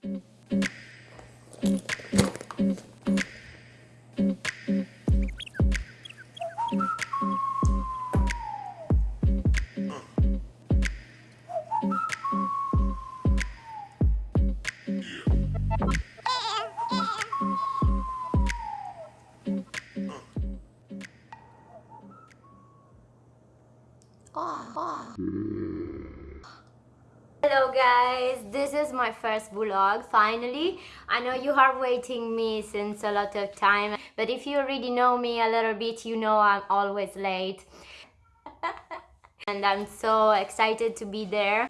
Hello is my first vlog finally. I know you are waiting me since a lot of time, but if you already know me a little bit, you know I'm always late. and I'm so excited to be there.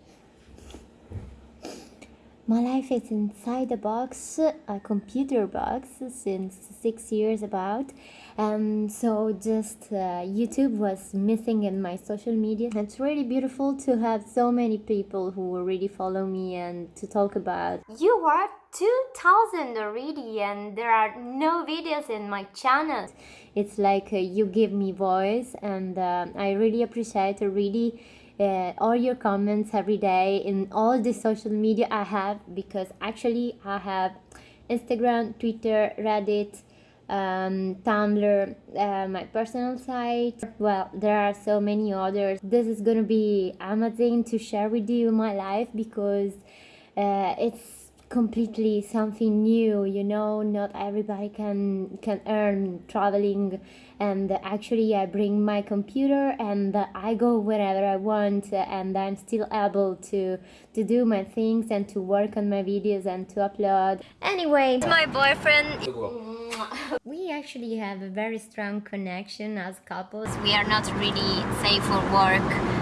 My life is inside a box, a computer box, since six years about. And so just uh, YouTube was missing in my social media. It's really beautiful to have so many people who already follow me and to talk about. You are 2000 already and there are no videos in my channel. It's like uh, you give me voice and uh, I really appreciate really uh, all your comments every day in all the social media I have because actually I have Instagram, Twitter, Reddit, um, Tumblr, uh, my personal site. Well, there are so many others. This is gonna be amazing to share with you my life because uh, it's completely something new you know not everybody can can earn traveling. And actually i bring my computer and i go wherever i want and i'm still able to to do my things and to work on my videos and to upload. Anyway my boyfriend we actually have a very strong connection as couples. We are not really safe for work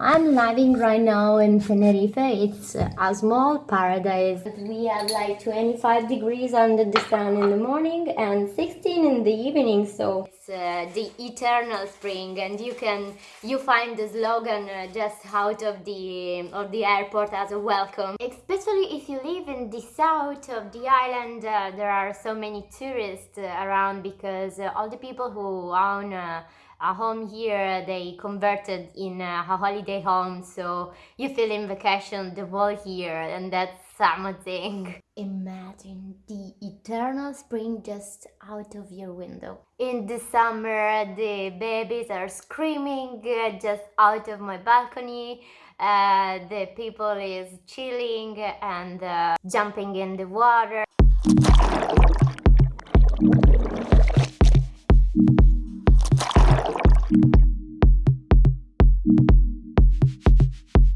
I'm living right now in Tenerife. It's a small paradise. We have like 25 degrees under the sun in the morning and 16 in the evening. So it's uh, the eternal spring, and you can you find the slogan uh, just out of the of the airport as a welcome. Especially if you live in the south of the island, uh, there are so many tourists uh, around because uh, all the people who own uh, a home here they converted in a holiday home so you feel in vacation the whole year and that's something. Imagine the eternal spring just out of your window. In the summer the babies are screaming uh, just out of my balcony. Uh, the people is chilling and uh, jumping in the water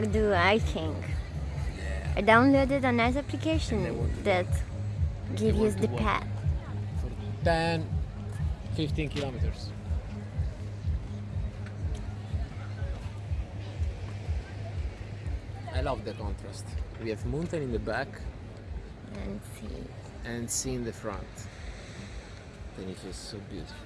gonna do hiking. I downloaded a nice application that gives you the path. For 10, 15 kilometers. I love the contrast. We have mountain in the back And see. and sea in the front. Then it is so beautiful.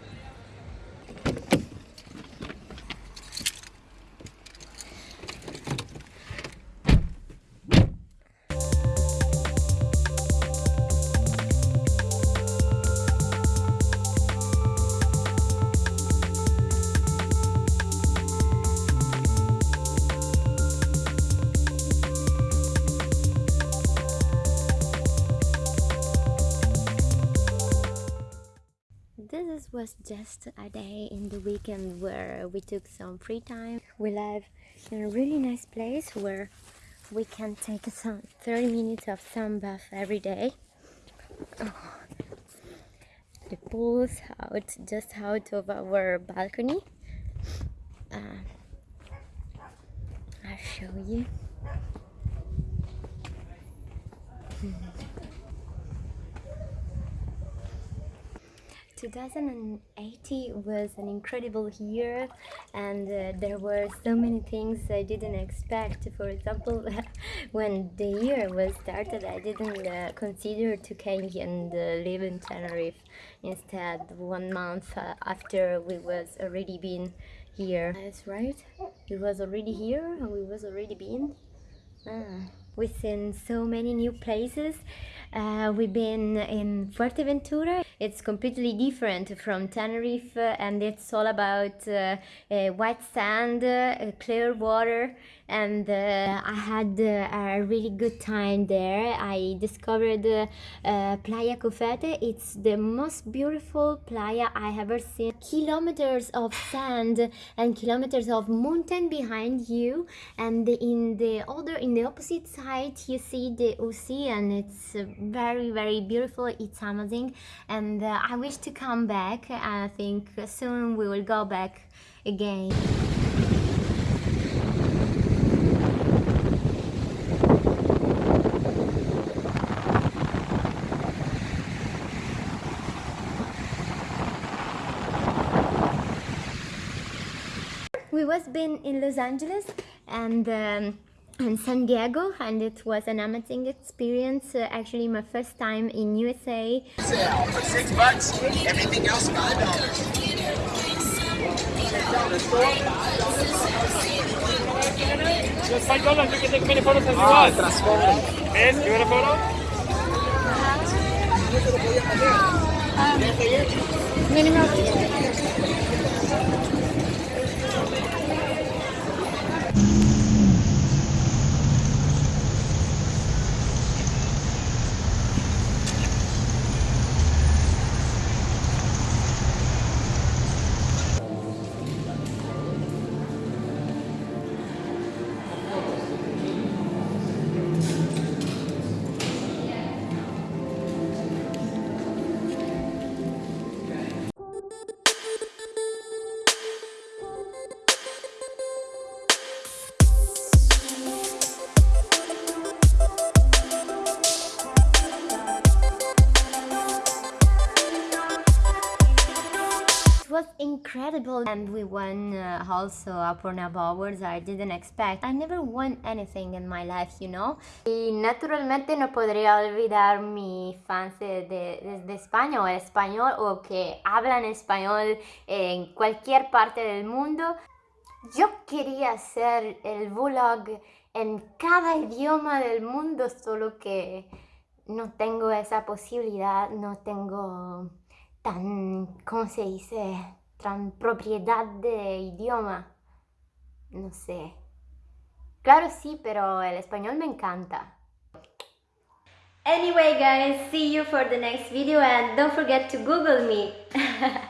This was just a day in the weekend where we took some free time. We live in a really nice place where we can take some 30 minutes of sun bath every day. Oh. The pool's out just out of our balcony. Uh, I'll show you. 2080 was an incredible year and uh, there were so many things I didn't expect. For example, when the year was started, I didn't uh, consider to came and uh, live in Tenerife. Instead, one month uh, after we was already been here. That's right. We was already here and we was already been. Ah. We've seen so many new places. Uh, we've been in Fuerteventura. It's completely different from Tenerife uh, and it's all about uh, uh, white sand, uh, clear water and I had a really good time there. I discovered Playa Cofete. It's the most beautiful playa I ever seen. Kilometers of sand and kilometers of mountain behind you and in the other in the opposite side you see the ocean. And it's very very beautiful. It's amazing and uh, I wish to come back. And I think soon we will go back again. we was been in Los Angeles and um, and San Diego and it was an amazing experience uh, actually my first time in USA For six bucks, everything else five dollars. Five dollars, you can take many photos as you want. You want a photo? It incredible and we won uh, also a Pornhub Awards I didn't expect. I never won anything in my life, you know. Y naturalmente no podría olvidar mis fans de, de, de España o español o que hablan español en cualquier parte del mundo. Yo quería hacer el vlog en cada idioma del mundo, solo que no tengo esa posibilidad, no tengo tan, ¿cómo se dice? Propiedad de idioma. No sé. Claro sí, pero el español me encanta. Anyway guys, see you for the next video and don't forget to google me.